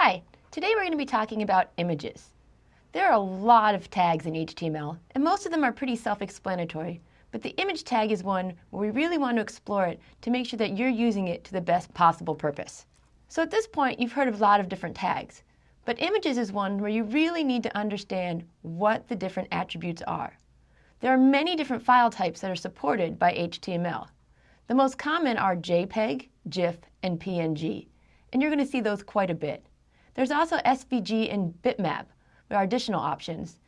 Hi, today we're going to be talking about images. There are a lot of tags in HTML, and most of them are pretty self-explanatory, but the image tag is one where we really want to explore it to make sure that you're using it to the best possible purpose. So at this point, you've heard of a lot of different tags, but images is one where you really need to understand what the different attributes are. There are many different file types that are supported by HTML. The most common are JPEG, GIF, and PNG, and you're going to see those quite a bit. There's also SVG and bitmap. There are additional options.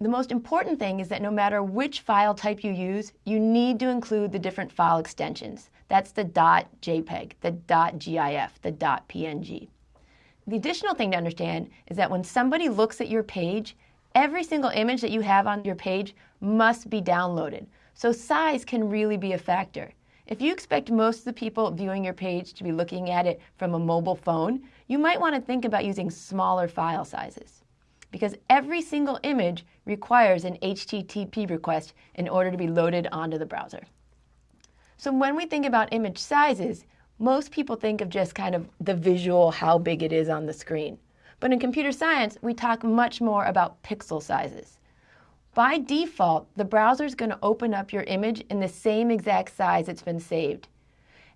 The most important thing is that no matter which file type you use, you need to include the different file extensions. That's the .jpeg, the .gif, the .png. The additional thing to understand is that when somebody looks at your page, every single image that you have on your page must be downloaded. So size can really be a factor. If you expect most of the people viewing your page to be looking at it from a mobile phone, you might want to think about using smaller file sizes because every single image requires an HTTP request in order to be loaded onto the browser. So when we think about image sizes, most people think of just kind of the visual, how big it is on the screen. But in computer science, we talk much more about pixel sizes. By default, the browser is going to open up your image in the same exact size it's been saved.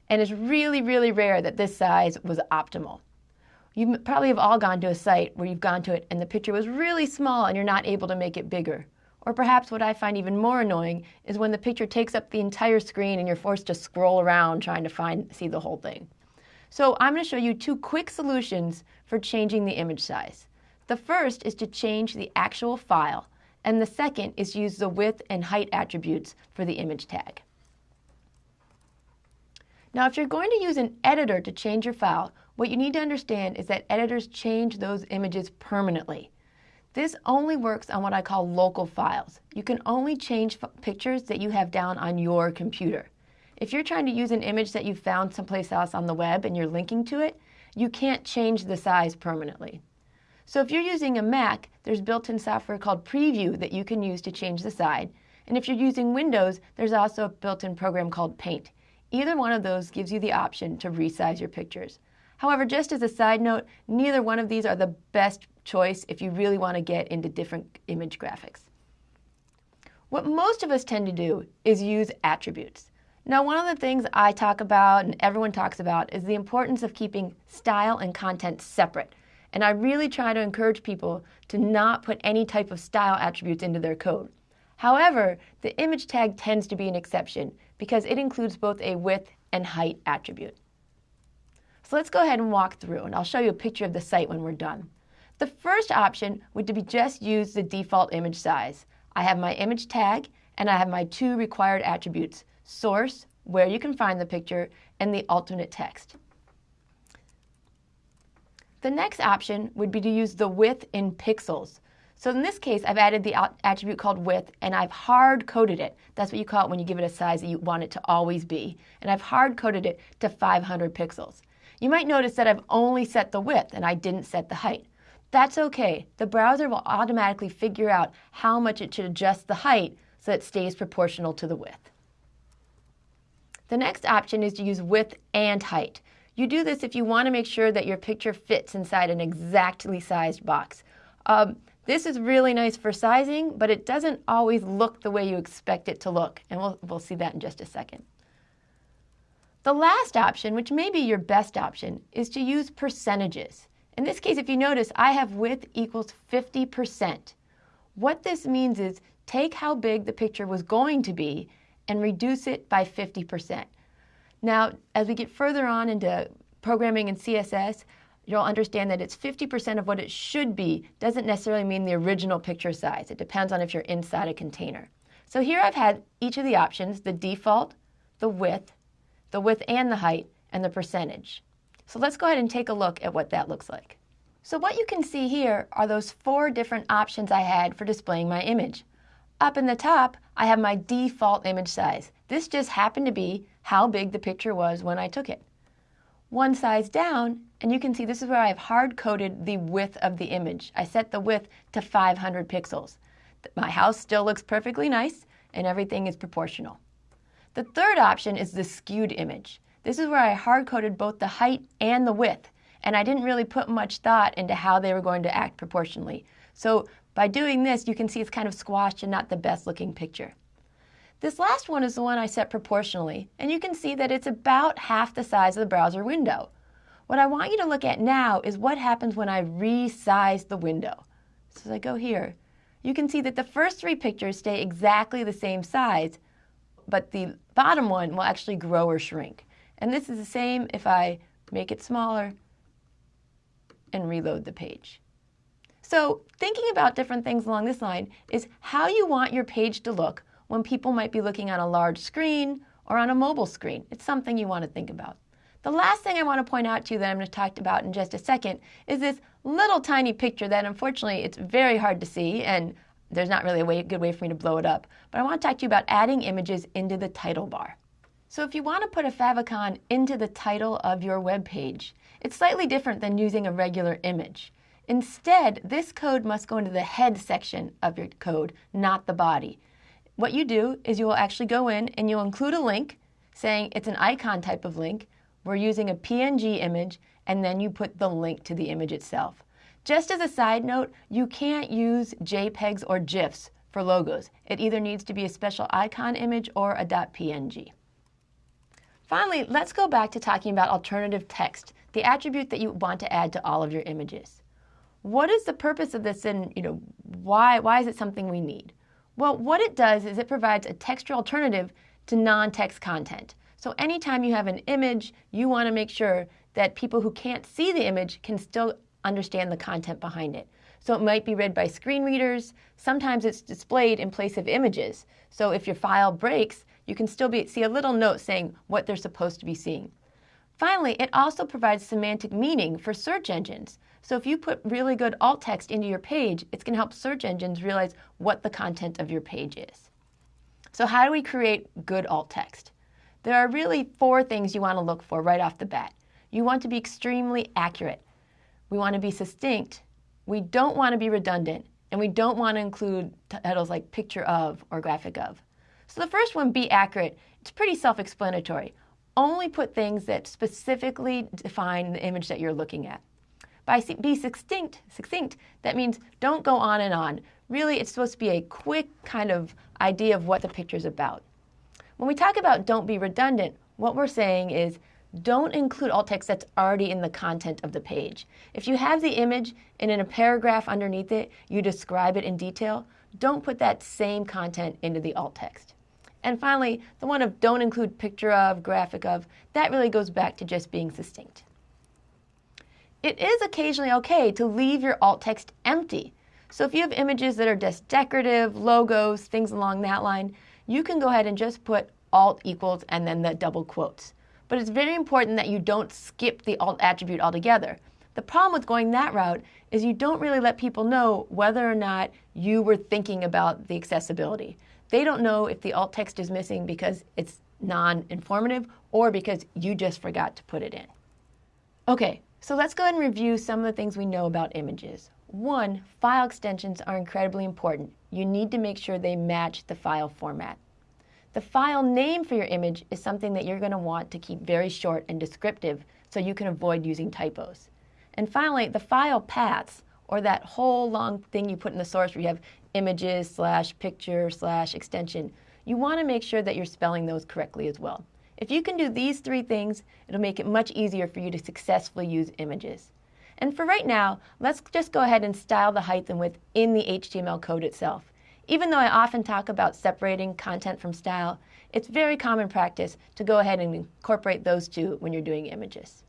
And it's really, really rare that this size was optimal. You probably have all gone to a site where you've gone to it and the picture was really small and you're not able to make it bigger. Or perhaps what I find even more annoying is when the picture takes up the entire screen and you're forced to scroll around trying to find see the whole thing. So I'm going to show you two quick solutions for changing the image size. The first is to change the actual file and the second is use the width and height attributes for the image tag. Now, if you're going to use an editor to change your file, what you need to understand is that editors change those images permanently. This only works on what I call local files. You can only change pictures that you have down on your computer. If you're trying to use an image that you found someplace else on the web and you're linking to it, you can't change the size permanently. So if you're using a Mac, there's built-in software called Preview that you can use to change the size. And if you're using Windows, there's also a built-in program called Paint. Either one of those gives you the option to resize your pictures. However, just as a side note, neither one of these are the best choice if you really want to get into different image graphics. What most of us tend to do is use attributes. Now, one of the things I talk about and everyone talks about is the importance of keeping style and content separate. And I really try to encourage people to not put any type of style attributes into their code. However, the image tag tends to be an exception because it includes both a width and height attribute. So let's go ahead and walk through and I'll show you a picture of the site when we're done. The first option would be just use the default image size. I have my image tag and I have my two required attributes, source, where you can find the picture, and the alternate text. The next option would be to use the width in pixels. So in this case, I've added the attribute called width and I've hard coded it. That's what you call it when you give it a size that you want it to always be. And I've hard coded it to 500 pixels. You might notice that I've only set the width and I didn't set the height. That's okay. The browser will automatically figure out how much it should adjust the height so it stays proportional to the width. The next option is to use width and height. You do this if you want to make sure that your picture fits inside an exactly sized box. Um, this is really nice for sizing, but it doesn't always look the way you expect it to look, and we'll, we'll see that in just a second. The last option, which may be your best option, is to use percentages. In this case, if you notice, I have width equals 50%. What this means is take how big the picture was going to be and reduce it by 50%. Now, as we get further on into programming in CSS, you'll understand that it's 50% of what it should be doesn't necessarily mean the original picture size. It depends on if you're inside a container. So here I've had each of the options, the default, the width, the width and the height, and the percentage. So let's go ahead and take a look at what that looks like. So what you can see here are those four different options I had for displaying my image. Up in the top, I have my default image size. This just happened to be how big the picture was when I took it. One size down, and you can see this is where I have hard-coded the width of the image. I set the width to 500 pixels. My house still looks perfectly nice, and everything is proportional. The third option is the skewed image. This is where I hard-coded both the height and the width, and I didn't really put much thought into how they were going to act proportionally. So by doing this, you can see it's kind of squashed and not the best looking picture. This last one is the one I set proportionally, and you can see that it's about half the size of the browser window. What I want you to look at now is what happens when I resize the window. So as I go here, you can see that the first three pictures stay exactly the same size, but the bottom one will actually grow or shrink. And this is the same if I make it smaller and reload the page. So thinking about different things along this line is how you want your page to look when people might be looking on a large screen or on a mobile screen. It's something you want to think about. The last thing I want to point out to you that I'm going to talk about in just a second is this little tiny picture that unfortunately it's very hard to see and there's not really a way, good way for me to blow it up. But I want to talk to you about adding images into the title bar. So if you want to put a favicon into the title of your web page, it's slightly different than using a regular image. Instead, this code must go into the head section of your code, not the body. What you do is you will actually go in and you'll include a link saying it's an icon type of link. We're using a PNG image, and then you put the link to the image itself. Just as a side note, you can't use JPEGs or GIFs for logos. It either needs to be a special icon image or a .png. Finally, let's go back to talking about alternative text, the attribute that you want to add to all of your images. What is the purpose of this and you know, why, why is it something we need? Well, what it does is it provides a textual alternative to non-text content. So anytime you have an image, you want to make sure that people who can't see the image can still understand the content behind it. So it might be read by screen readers. Sometimes it's displayed in place of images. So if your file breaks, you can still be, see a little note saying what they're supposed to be seeing. Finally, it also provides semantic meaning for search engines. So if you put really good alt text into your page, it's going to help search engines realize what the content of your page is. So how do we create good alt text? There are really four things you want to look for right off the bat. You want to be extremely accurate. We want to be succinct. We don't want to be redundant. And we don't want to include titles like picture of or graphic of. So the first one, be accurate. It's pretty self-explanatory. Only put things that specifically define the image that you're looking at. By be succinct, succinct, that means don't go on and on. Really, it's supposed to be a quick kind of idea of what the picture is about. When we talk about don't be redundant, what we're saying is don't include alt text that's already in the content of the page. If you have the image and in a paragraph underneath it, you describe it in detail, don't put that same content into the alt text. And finally, the one of don't include picture of, graphic of, that really goes back to just being succinct. It is occasionally okay to leave your alt text empty. So if you have images that are just decorative, logos, things along that line, you can go ahead and just put alt equals and then the double quotes. But it's very important that you don't skip the alt attribute altogether. The problem with going that route is you don't really let people know whether or not you were thinking about the accessibility. They don't know if the alt text is missing because it's non-informative or because you just forgot to put it in. Okay, so let's go ahead and review some of the things we know about images. One, file extensions are incredibly important. You need to make sure they match the file format. The file name for your image is something that you're going to want to keep very short and descriptive so you can avoid using typos. And finally, the file paths, or that whole long thing you put in the source where you have images slash picture slash extension, you want to make sure that you're spelling those correctly as well. If you can do these three things, it'll make it much easier for you to successfully use images. And for right now, let's just go ahead and style the height and width in the HTML code itself. Even though I often talk about separating content from style, it's very common practice to go ahead and incorporate those two when you're doing images.